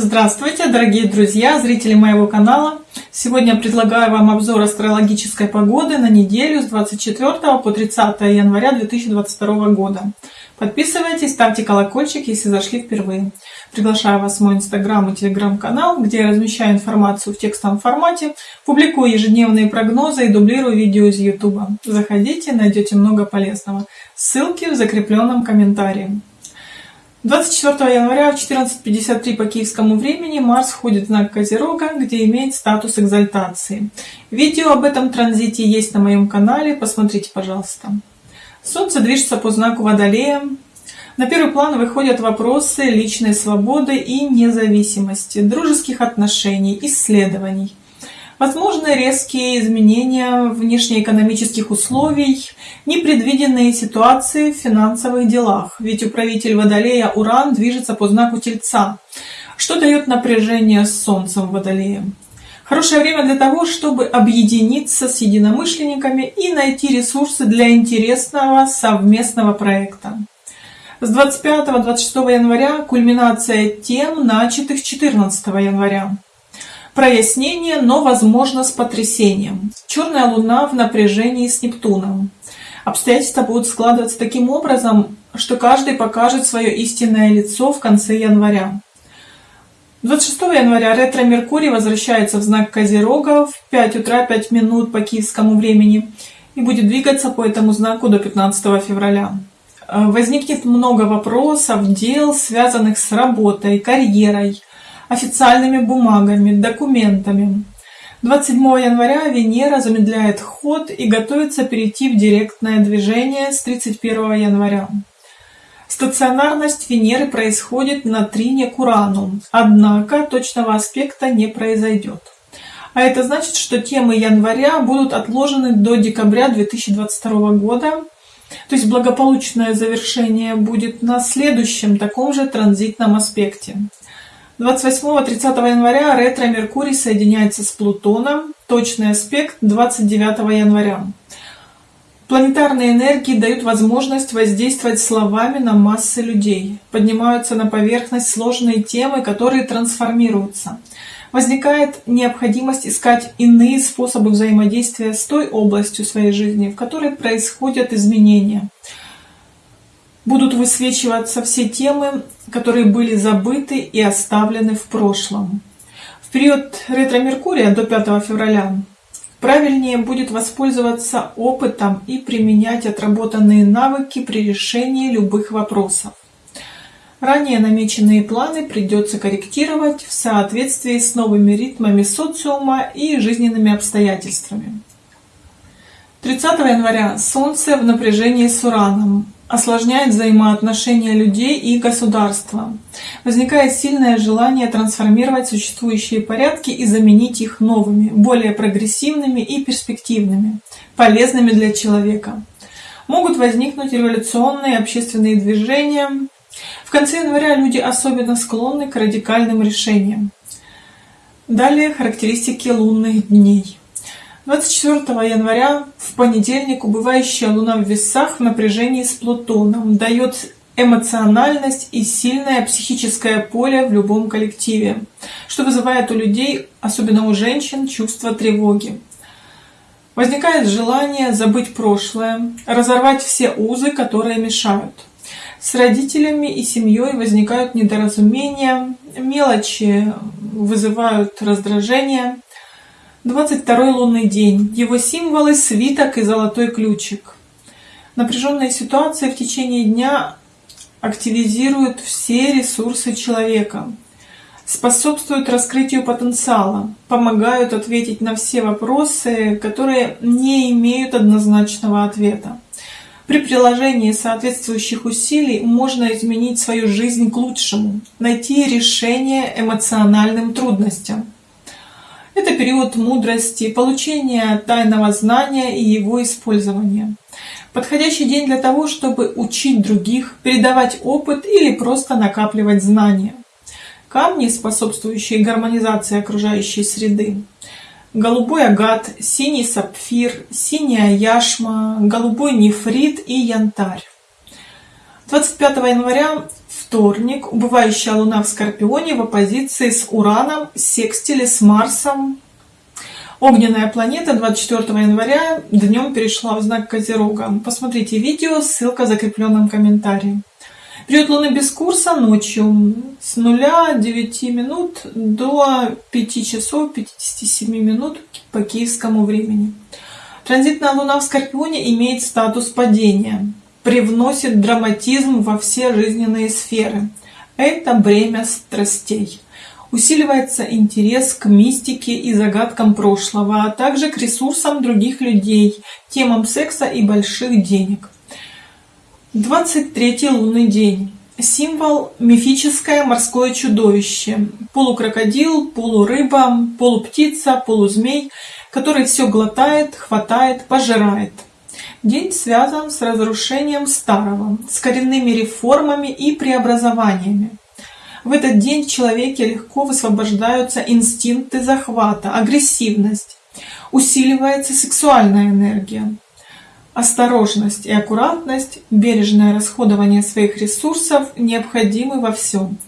Здравствуйте, дорогие друзья, зрители моего канала! Сегодня предлагаю вам обзор астрологической погоды на неделю с 24 по 30 января 2022 года. Подписывайтесь, ставьте колокольчик, если зашли впервые. Приглашаю вас в мой инстаграм и телеграм-канал, где я размещаю информацию в текстовом формате, публикую ежедневные прогнозы и дублирую видео из YouTube. Заходите, найдете много полезного. Ссылки в закрепленном комментарии. 24 января в 14.53 по киевскому времени Марс входит в знак Козерога, где имеет статус экзальтации. Видео об этом транзите есть на моем канале, посмотрите, пожалуйста. Солнце движется по знаку Водолея. На первый план выходят вопросы личной свободы и независимости, дружеских отношений, исследований. Возможны резкие изменения внешнеэкономических условий, непредвиденные ситуации в финансовых делах, ведь управитель Водолея Уран движется по знаку Тельца, что дает напряжение с Солнцем Водолея. Хорошее время для того, чтобы объединиться с единомышленниками и найти ресурсы для интересного совместного проекта. С 25-26 января кульминация тем, начатых 14 января прояснение, но возможно с потрясением. Черная луна в напряжении с Нептуном. Обстоятельства будут складываться таким образом, что каждый покажет свое истинное лицо в конце января. 26 января ретро-меркурий возвращается в знак Козерога в 5 утра 5 минут по киевскому времени и будет двигаться по этому знаку до 15 февраля. Возникнет много вопросов, дел, связанных с работой, карьерой, официальными бумагами, документами. 27 января Венера замедляет ход и готовится перейти в директное движение с 31 января. Стационарность Венеры происходит на трине к Урану, однако точного аспекта не произойдет. А это значит, что темы января будут отложены до декабря 2022 года, то есть благополучное завершение будет на следующем таком же транзитном аспекте. 28-30 января ретро-меркурий соединяется с Плутоном, точный аспект 29 января. Планетарные энергии дают возможность воздействовать словами на массы людей. Поднимаются на поверхность сложные темы, которые трансформируются. Возникает необходимость искать иные способы взаимодействия с той областью своей жизни, в которой происходят изменения будут высвечиваться все темы, которые были забыты и оставлены в прошлом. В период ретро-меркурия до 5 февраля правильнее будет воспользоваться опытом и применять отработанные навыки при решении любых вопросов. Ранее намеченные планы придется корректировать в соответствии с новыми ритмами социума и жизненными обстоятельствами. 30 января Солнце в напряжении с Ураном осложняет взаимоотношения людей и государства. Возникает сильное желание трансформировать существующие порядки и заменить их новыми, более прогрессивными и перспективными, полезными для человека. Могут возникнуть революционные общественные движения. В конце января люди особенно склонны к радикальным решениям. Далее характеристики лунных дней. 24 января в понедельник убывающая Луна в весах в напряжении с Плутоном дает эмоциональность и сильное психическое поле в любом коллективе, что вызывает у людей, особенно у женщин, чувство тревоги. Возникает желание забыть прошлое, разорвать все узы, которые мешают. С родителями и семьей возникают недоразумения, мелочи вызывают раздражение, 22 лунный день. Его символы – свиток и золотой ключик. Напряженные ситуации в течение дня активизируют все ресурсы человека, способствуют раскрытию потенциала, помогают ответить на все вопросы, которые не имеют однозначного ответа. При приложении соответствующих усилий можно изменить свою жизнь к лучшему, найти решение эмоциональным трудностям. Это период мудрости, получения тайного знания и его использования. Подходящий день для того, чтобы учить других, передавать опыт или просто накапливать знания. Камни, способствующие гармонизации окружающей среды. Голубой агат, синий сапфир, синяя яшма, голубой нефрит и янтарь. 25 января вторник, убывающая Луна в Скорпионе в оппозиции с Ураном, секстиле с Марсом. Огненная планета 24 января днем перешла в знак Козерога. Посмотрите видео, ссылка в закрепленном комментарии. Период Луны без курса ночью с 0 9 минут до 5 часов 57 минут по киевскому времени. Транзитная Луна в Скорпионе имеет статус падения привносит драматизм во все жизненные сферы. Это бремя страстей. Усиливается интерес к мистике и загадкам прошлого, а также к ресурсам других людей, темам секса и больших денег. 23 лунный день. Символ – мифическое морское чудовище. Полукрокодил, полурыба, полуптица, полузмей, который все глотает, хватает, пожирает – День связан с разрушением старого, с коренными реформами и преобразованиями. В этот день в человеке легко высвобождаются инстинкты захвата, агрессивность, усиливается сексуальная энергия. Осторожность и аккуратность, бережное расходование своих ресурсов необходимы во всем.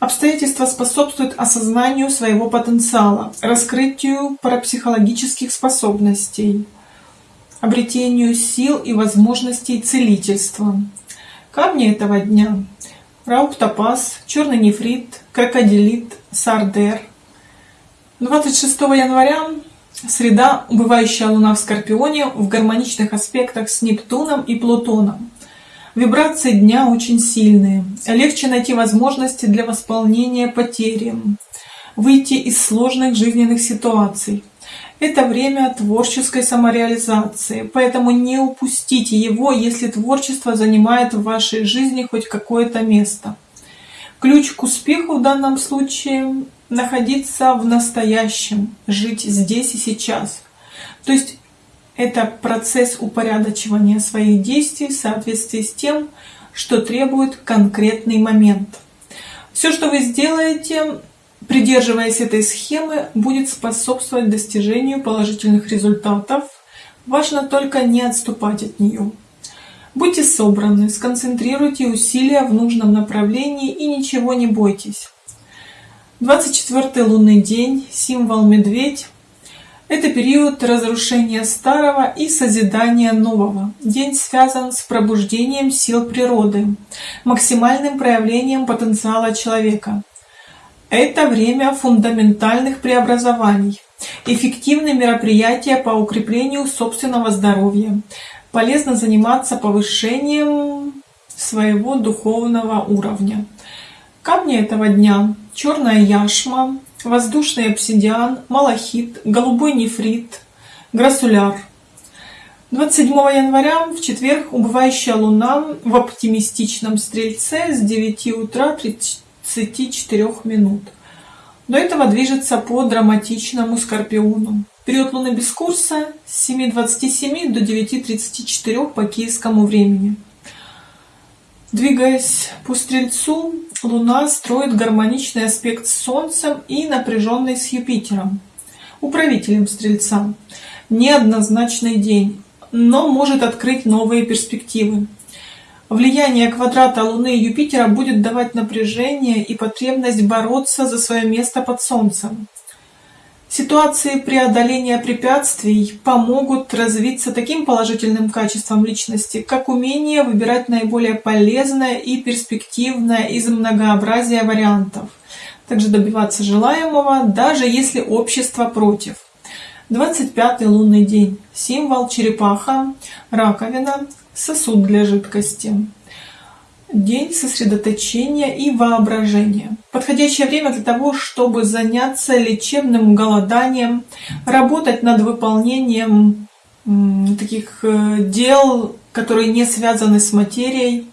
Обстоятельства способствуют осознанию своего потенциала, раскрытию парапсихологических способностей – обретению сил и возможностей целительства. Камни этого дня – рауптопаз, черный нефрит, крокодилит, сардер. 26 января среда, убывающая луна в Скорпионе в гармоничных аспектах с Нептуном и Плутоном. Вибрации дня очень сильные. Легче найти возможности для восполнения потери, выйти из сложных жизненных ситуаций. Это время творческой самореализации, поэтому не упустите его, если творчество занимает в вашей жизни хоть какое-то место. Ключ к успеху в данном случае – находиться в настоящем, жить здесь и сейчас. То есть это процесс упорядочивания своих действий в соответствии с тем, что требует конкретный момент. Все, что вы сделаете, придерживаясь этой схемы, будет способствовать достижению положительных результатов. Важно только не отступать от нее. Будьте собраны, сконцентрируйте усилия в нужном направлении и ничего не бойтесь. 24 лунный день, символ медведь. Это период разрушения старого и созидания нового. День связан с пробуждением сил природы, максимальным проявлением потенциала человека. Это время фундаментальных преобразований, эффективные мероприятия по укреплению собственного здоровья. Полезно заниматься повышением своего духовного уровня. Камни этого дня – черная яшма, воздушный обсидиан, малахит, голубой нефрит, грассуляр. 27 января в четверг убывающая луна в оптимистичном стрельце с 9 утра 30 24 минут. До этого движется по драматичному Скорпиону. Период Луны без курса с 7.27 до 9.34 по киевскому времени. Двигаясь по Стрельцу, Луна строит гармоничный аспект с Солнцем и напряженный с Юпитером, управителем Стрельца. Неоднозначный день, но может открыть новые перспективы. Влияние квадрата Луны и Юпитера будет давать напряжение и потребность бороться за свое место под Солнцем. Ситуации преодоления препятствий помогут развиться таким положительным качеством личности, как умение выбирать наиболее полезное и перспективное из многообразия вариантов, также добиваться желаемого, даже если общество против. 25 лунный день. Символ черепаха, раковина, сосуд для жидкости. День сосредоточения и воображения. Подходящее время для того, чтобы заняться лечебным голоданием, работать над выполнением таких э, дел, которые не связаны с материей.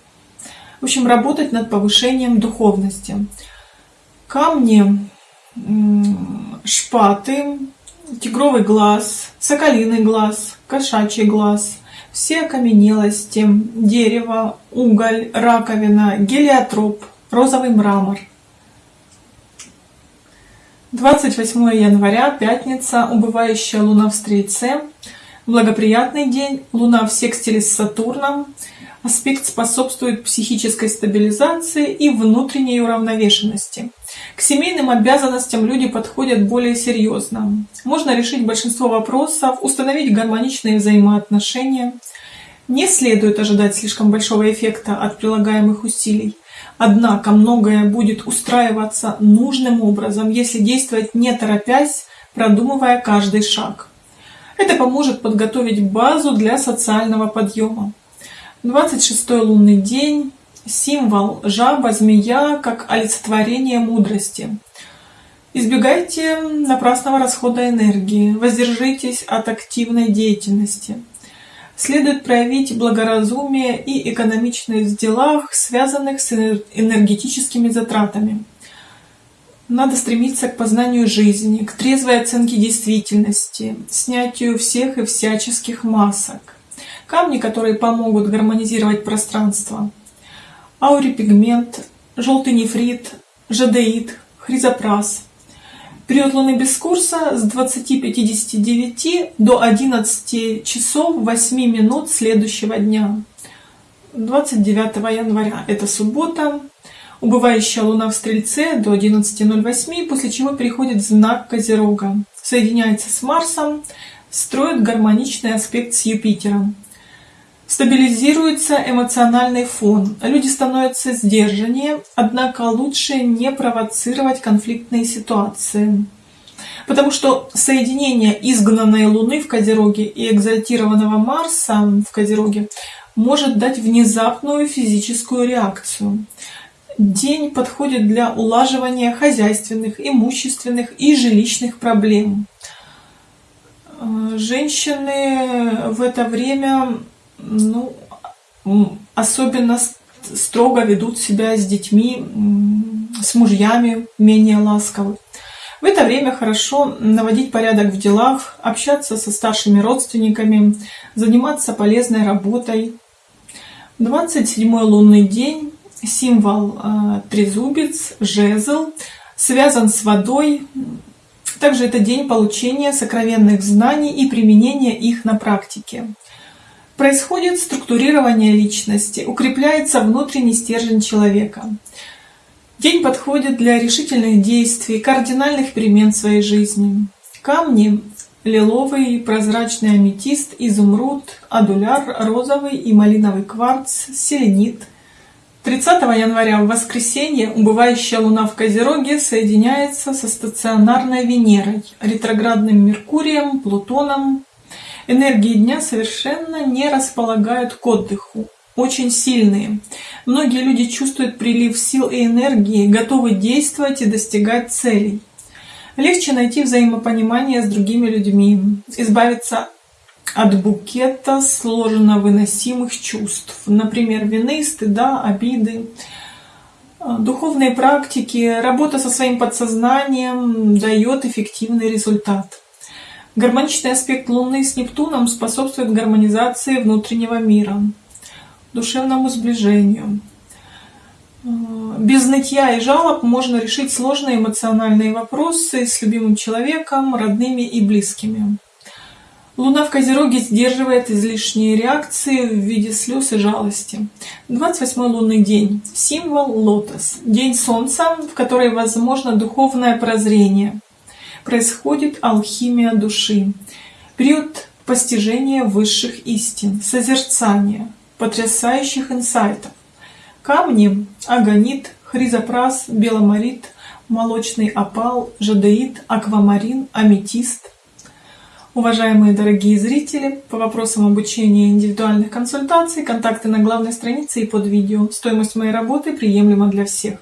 В общем, работать над повышением духовности. Камни, шпаты, тигровый глаз, соколиный глаз, кошачий глаз – все окаменелости, дерево, уголь, раковина, гелиотроп, розовый мрамор. 28 января, пятница, убывающая луна в Стрельце, Благоприятный день, Луна в секстиле с Сатурном. Аспект способствует психической стабилизации и внутренней уравновешенности. К семейным обязанностям люди подходят более серьезно. Можно решить большинство вопросов, установить гармоничные взаимоотношения. Не следует ожидать слишком большого эффекта от прилагаемых усилий. Однако многое будет устраиваться нужным образом, если действовать не торопясь, продумывая каждый шаг. Это поможет подготовить базу для социального подъема. 26 лунный день, символ жаба, змея, как олицетворение мудрости. Избегайте напрасного расхода энергии, воздержитесь от активной деятельности. Следует проявить благоразумие и экономичность в делах, связанных с энергетическими затратами. Надо стремиться к познанию жизни, к трезвой оценке действительности, снятию всех и всяческих масок. Камни, которые помогут гармонизировать пространство. Аурипигмент, желтый нефрит, жадеид, хризопрас. Период Луны без курса с 20.59 до 11 часов 8 минут следующего дня. 29 января. Это суббота. Убывающая Луна в Стрельце до 11.08, после чего переходит в знак Козерога. Соединяется с Марсом, строит гармоничный аспект с Юпитером. Стабилизируется эмоциональный фон, люди становятся сдержаннее, однако лучше не провоцировать конфликтные ситуации. Потому что соединение изгнанной Луны в Козероге и экзальтированного Марса в Козероге может дать внезапную физическую реакцию. День подходит для улаживания хозяйственных, имущественных и жилищных проблем. Э, женщины в это время ну, особенно строго ведут себя с детьми, с мужьями, менее ласковы. В это время хорошо наводить порядок в делах, общаться со старшими родственниками, заниматься полезной работой. 27 лунный день, символ э, трезубец, жезл, связан с водой. Также это день получения сокровенных знаний и применения их на практике. Происходит структурирование личности, укрепляется внутренний стержень человека. День подходит для решительных действий, кардинальных перемен в своей жизни. Камни – лиловый, прозрачный аметист, изумруд, адуляр, розовый и малиновый кварц, селенит. 30 января в воскресенье убывающая Луна в Козероге соединяется со стационарной Венерой, ретроградным Меркурием, Плутоном, Энергии дня совершенно не располагают к отдыху, очень сильные. Многие люди чувствуют прилив сил и энергии, готовы действовать и достигать целей. Легче найти взаимопонимание с другими людьми, избавиться от букета сложно выносимых чувств, например, вины, стыда, обиды. Духовные практики, работа со своим подсознанием дает эффективный результат. Гармоничный аспект Луны с Нептуном способствует гармонизации внутреннего мира, душевному сближению. Без нытья и жалоб можно решить сложные эмоциональные вопросы с любимым человеком, родными и близкими. Луна в Козероге сдерживает излишние реакции в виде слез и жалости. 28 лунный день. Символ лотос. День Солнца, в который возможно духовное прозрение происходит алхимия души, период постижения высших истин, созерцания, потрясающих инсайтов. Камни – агонит, хризопрас, беломорит, молочный опал, жадеит, аквамарин, аметист. Уважаемые дорогие зрители, по вопросам обучения индивидуальных консультаций, контакты на главной странице и под видео. Стоимость моей работы приемлема для всех.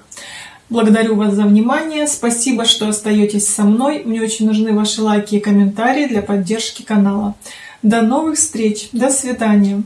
Благодарю вас за внимание. Спасибо, что остаетесь со мной. Мне очень нужны ваши лайки и комментарии для поддержки канала. До новых встреч. До свидания.